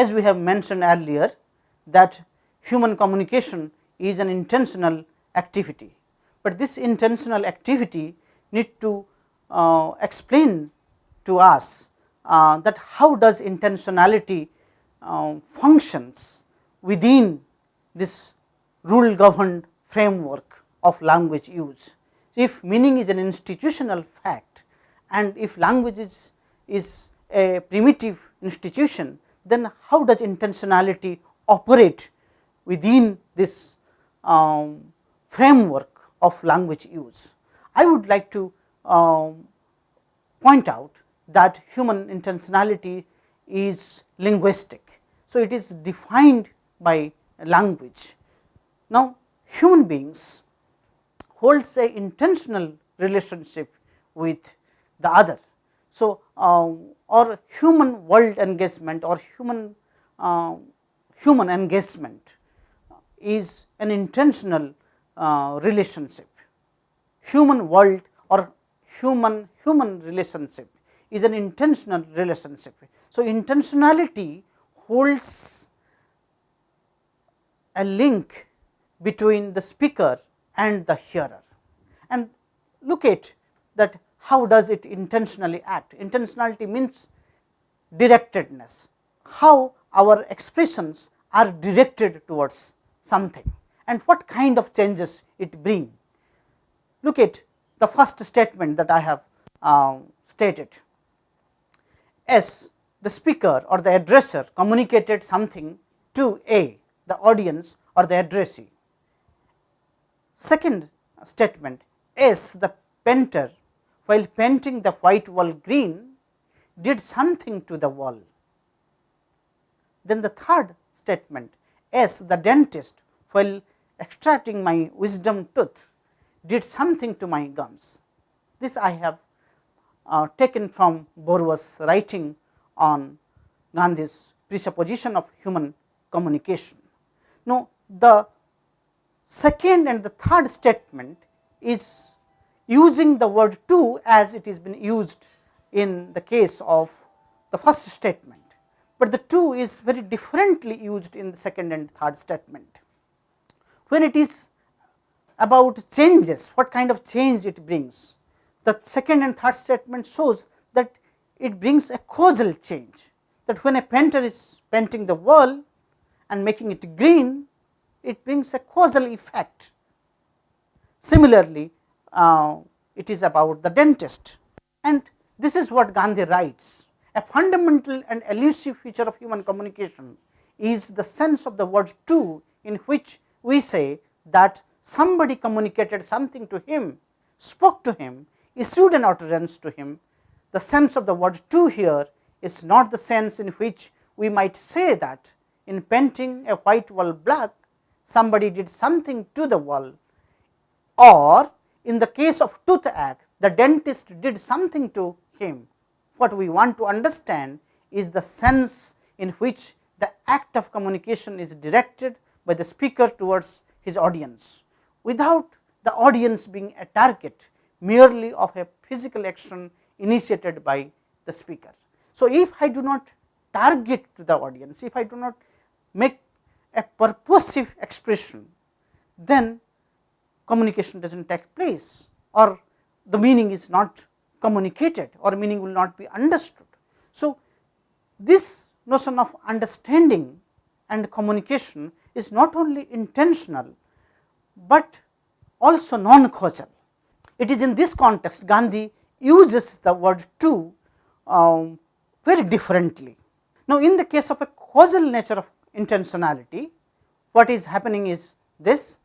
as we have mentioned earlier that human communication is an intentional activity, but this intentional activity need to uh, explain to us uh, that how does intentionality uh, functions within this rule governed framework of language use. If meaning is an institutional fact and if language is, is a primitive institution, then how does intentionality operate within this um, framework of language use. I would like to um, point out that human intentionality is linguistic. So, it is defined by language. Now, human beings holds a intentional relationship with the other. So, uh, or human world engagement or human uh, human engagement is an intentional uh, relationship. Human world or human human relationship is an intentional relationship. So, intentionality holds a link between the speaker and the hearer and look at that how does it intentionally act. Intentionality means directedness, how our expressions are directed towards something and what kind of changes it bring. Look at the first statement that I have uh, stated. S the speaker or the addresser communicated something to A the audience or the addressee. Second statement S the painter while painting the white wall green did something to the wall. Then the third statement S the dentist while extracting my wisdom tooth did something to my gums. This I have uh, taken from Borua's writing on Gandhi's presupposition of human communication. Now, the second and the third statement is using the word to as it is been used in the case of the first statement, but the to is very differently used in the second and third statement. When it is about changes, what kind of change it brings, the second and third statement shows that it brings a causal change that when a painter is painting the wall and making it green, it brings a causal effect. Similarly, uh, it is about the dentist and this is what Gandhi writes. A fundamental and elusive feature of human communication is the sense of the word to in which we say that somebody communicated something to him, spoke to him, issued an utterance to him. The sense of the word to here is not the sense in which we might say that in painting a white wall black, somebody did something to the wall or in the case of toothache, the dentist did something to him. What we want to understand is the sense in which the act of communication is directed by the speaker towards his audience, without the audience being a target merely of a physical action initiated by the speaker. So, if I do not target to the audience, if I do not make a purposive expression, then communication does not take place or the meaning is not communicated or meaning will not be understood. So, this notion of understanding and communication is not only intentional, but also non causal. It is in this context Gandhi uses the word to um, very differently. Now, in the case of a causal nature of intentionality, what is happening is this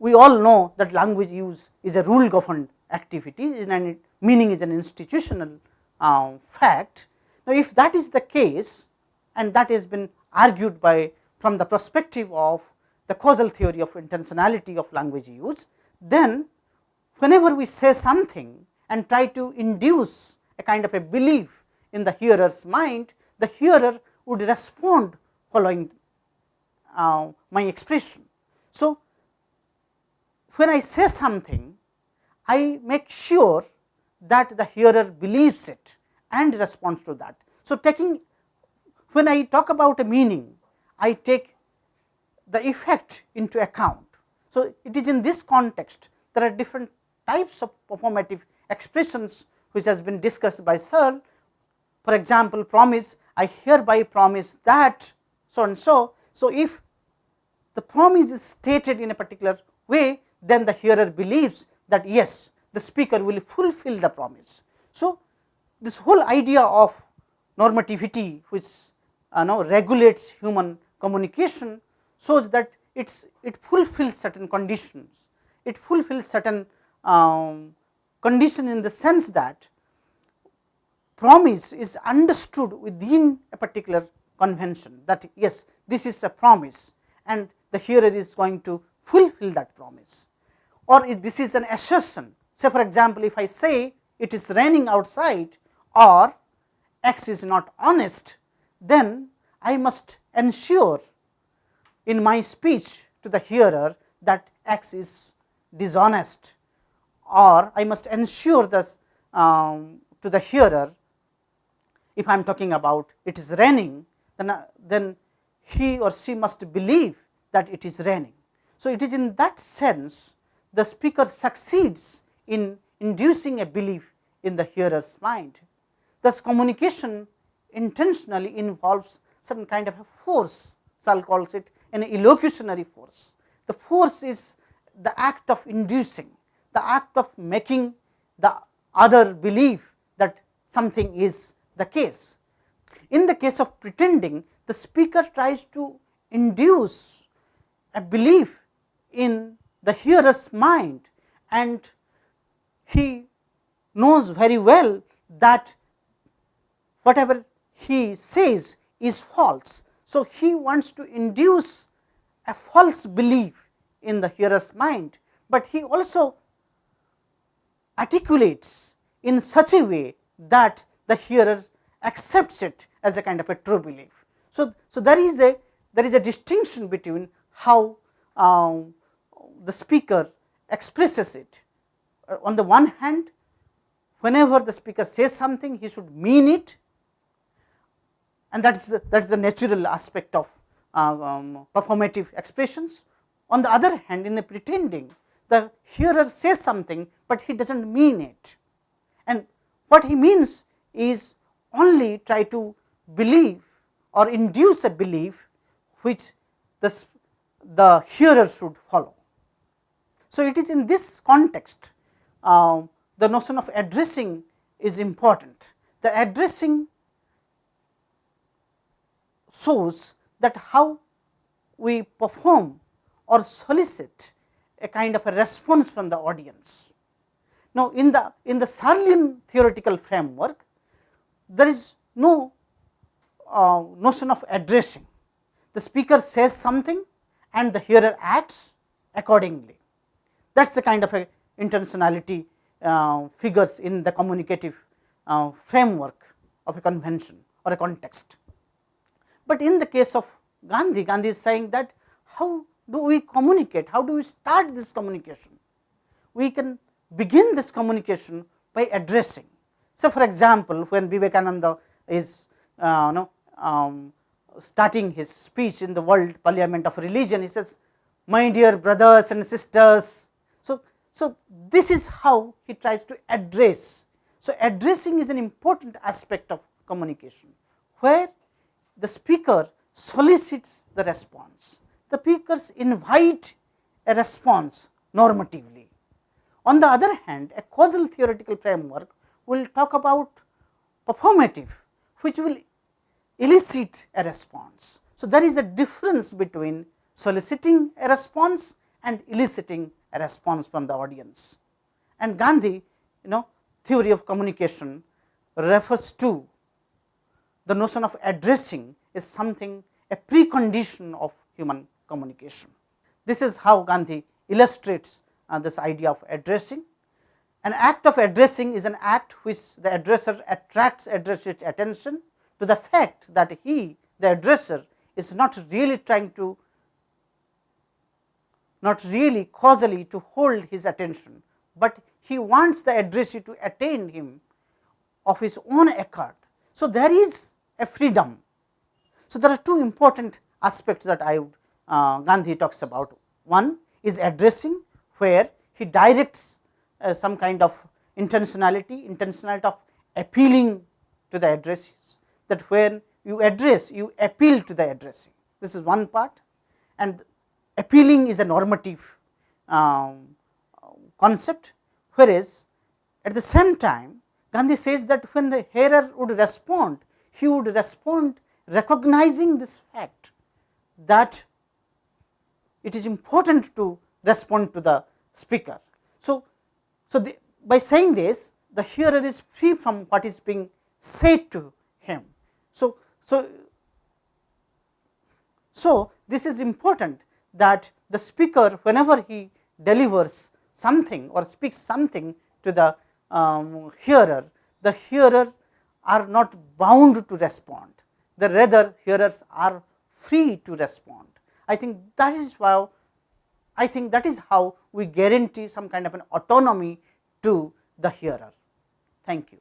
we all know that language use is a rule governed activity and meaning is an institutional uh, fact. Now, if that is the case and that has been argued by from the perspective of the causal theory of intentionality of language use, then whenever we say something and try to induce a kind of a belief in the hearer's mind, the hearer would respond following uh, my expression. So, when I say something, I make sure that the hearer believes it and responds to that. So, taking when I talk about a meaning, I take the effect into account. So, it is in this context there are different types of performative expressions which has been discussed by Searle. For example, promise I hereby promise that so and so. So, if the promise is stated in a particular way, then the hearer believes that yes, the speaker will fulfill the promise. So, this whole idea of normativity which uh, now regulates human communication shows that it's it fulfills certain conditions. It fulfills certain um, conditions in the sense that promise is understood within a particular convention that yes, this is a promise and the hearer is going to fulfill that promise or if this is an assertion. Say for example, if I say it is raining outside or x is not honest, then I must ensure in my speech to the hearer that x is dishonest or I must ensure this um, to the hearer if I am talking about it is raining then, uh, then he or she must believe that it is raining. So, it is in that sense the speaker succeeds in inducing a belief in the hearer's mind. Thus, communication intentionally involves certain kind of a force, Searle calls it an illocutionary force. The force is the act of inducing, the act of making the other believe that something is the case. In the case of pretending, the speaker tries to induce a belief in the hearer's mind and he knows very well that whatever he says is false. So, he wants to induce a false belief in the hearer's mind, but he also articulates in such a way that the hearer accepts it as a kind of a true belief. So, so there is a there is a distinction between how um, the speaker expresses it. Uh, on the one hand, whenever the speaker says something, he should mean it and that is the, that is the natural aspect of uh, um, performative expressions. On the other hand, in the pretending, the hearer says something, but he does not mean it and what he means is only try to believe or induce a belief which the, the hearer should follow. So, it is in this context uh, the notion of addressing is important. The addressing shows that how we perform or solicit a kind of a response from the audience. Now, in the in the Searlean theoretical framework, there is no uh, notion of addressing. The speaker says something and the hearer acts accordingly. That is the kind of a intentionality uh, figures in the communicative uh, framework of a convention or a context. But in the case of Gandhi, Gandhi is saying that how do we communicate, how do we start this communication? We can begin this communication by addressing. So, for example, when Vivekananda is uh, know, um, starting his speech in the world parliament of religion, he says, my dear brothers and sisters. So, this is how he tries to address. So, addressing is an important aspect of communication, where the speaker solicits the response. The speakers invite a response normatively. On the other hand, a causal theoretical framework will talk about performative, which will elicit a response. So, there is a difference between soliciting a response and eliciting a response from the audience. And Gandhi, you know theory of communication refers to the notion of addressing is something a precondition of human communication. This is how Gandhi illustrates uh, this idea of addressing. An act of addressing is an act which the addresser attracts addresser's attention to the fact that he the addresser is not really trying to not really causally to hold his attention, but he wants the addressee to attain him of his own accord. So, there is a freedom So, there are two important aspects that I would uh, Gandhi talks about. One is addressing where he directs uh, some kind of intentionality, intentionality of appealing to the addresses that when you address you appeal to the addressing. This is one part and appealing is a normative um, concept, whereas at the same time Gandhi says that when the hearer would respond, he would respond recognizing this fact that it is important to respond to the speaker. So, so the, by saying this the hearer is free from what is being said to him. So, so, so this is important that the speaker whenever he delivers something or speaks something to the um, hearer, the hearer are not bound to respond, the rather hearers are free to respond. I think that is why I think that is how we guarantee some kind of an autonomy to the hearer. Thank you.